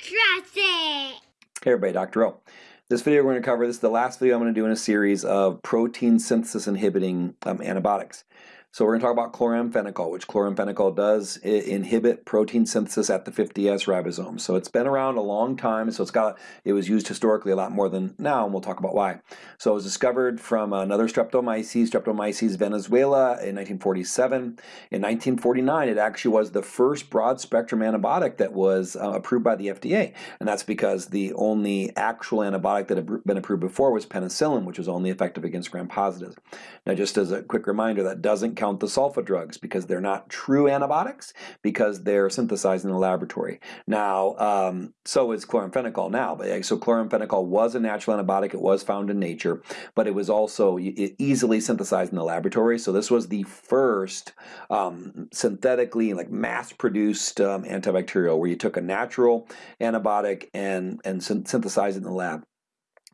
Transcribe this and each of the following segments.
It. Hey everybody, Dr. O. This video we're going to cover, this is the last video I'm going to do in a series of protein synthesis inhibiting um, antibiotics. So we're going to talk about chloramphenicol, which chloramphenicol does inhibit protein synthesis at the 50S ribosome. So it's been around a long time, so it's got it was used historically a lot more than now, and we'll talk about why. So it was discovered from another Streptomyces, Streptomyces venezuelae in 1947. In 1949, it actually was the first broad-spectrum antibiotic that was uh, approved by the FDA, and that's because the only actual antibiotic that had been approved before was penicillin, which was only effective against gram-positives. Now, just as a quick reminder, that doesn't the sulfa drugs because they're not true antibiotics because they're synthesized in the laboratory. Now, um, so is chloramphenicol now. But so chloramphenicol was a natural antibiotic. It was found in nature, but it was also easily synthesized in the laboratory. So this was the first um, synthetically, like mass-produced um, antibacterial, where you took a natural antibiotic and and synthesized it in the lab.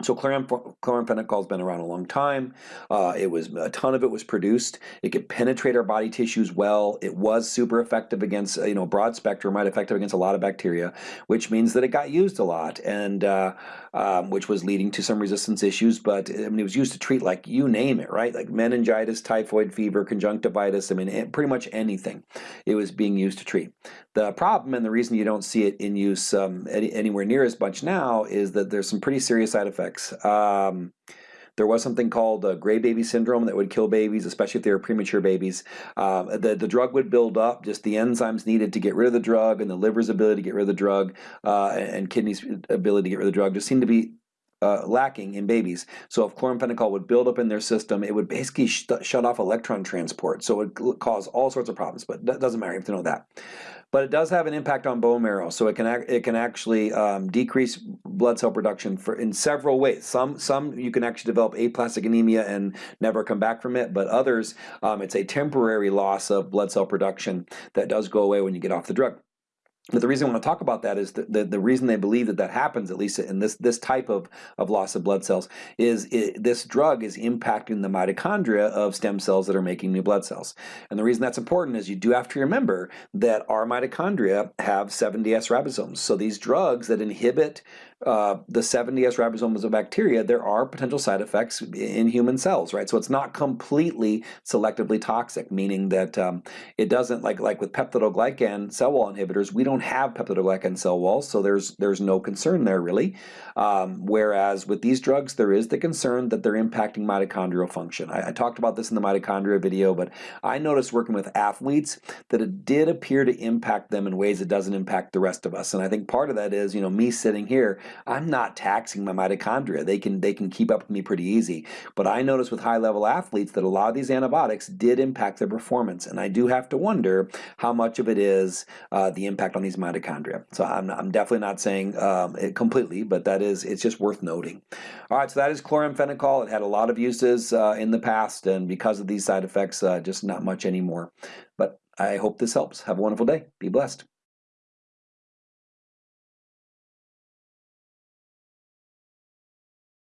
So chloramphenicol has been around a long time. Uh, it was a ton of it was produced. It could penetrate our body tissues well. It was super effective against you know broad spectrum, right? Effective against a lot of bacteria, which means that it got used a lot, and uh, um, which was leading to some resistance issues. But I mean, it was used to treat like you name it, right? Like meningitis, typhoid fever, conjunctivitis. I mean, pretty much anything. It was being used to treat. The problem and the reason you don't see it in use um, any, anywhere near as much now is that there's some pretty serious side effects. Um, there was something called uh, gray baby syndrome that would kill babies, especially if they were premature babies. Uh, the, the drug would build up, just the enzymes needed to get rid of the drug and the liver's ability to get rid of the drug uh, and kidney's ability to get rid of the drug just seemed to be uh, lacking in babies. So if chloramphenicol would build up in their system, it would basically sh shut off electron transport. So it would cause all sorts of problems, but that doesn't matter. You have to know that but it does have an impact on bone marrow. So it can it can actually um, decrease blood cell production for in several ways. Some some you can actually develop aplastic anemia and never come back from it, but others um, it's a temporary loss of blood cell production that does go away when you get off the drug. But the reason I want to talk about that is that the, the reason they believe that that happens, at least in this this type of, of loss of blood cells, is it, this drug is impacting the mitochondria of stem cells that are making new blood cells. And the reason that's important is you do have to remember that our mitochondria have 70S ribosomes. So these drugs that inhibit uh, the 70S ribosomes of bacteria, there are potential side effects in human cells, right? So it's not completely selectively toxic, meaning that um, it doesn't, like like with peptidoglycan cell wall inhibitors, we don't have peptidoglycan cell walls, so there's there's no concern there really. Um, whereas with these drugs, there is the concern that they're impacting mitochondrial function. I, I talked about this in the mitochondria video, but I noticed working with athletes that it did appear to impact them in ways it doesn't impact the rest of us. And I think part of that is, you know, me sitting here, I'm not taxing my mitochondria. They can they can keep up with me pretty easy. But I noticed with high level athletes that a lot of these antibiotics did impact their performance, and I do have to wonder how much of it is uh, the impact on these mitochondria. So I'm, I'm definitely not saying um, it completely, but that is it's just worth noting. All right, so that is chloramphenicol. It had a lot of uses uh, in the past, and because of these side effects, uh, just not much anymore. But I hope this helps. Have a wonderful day. Be blessed.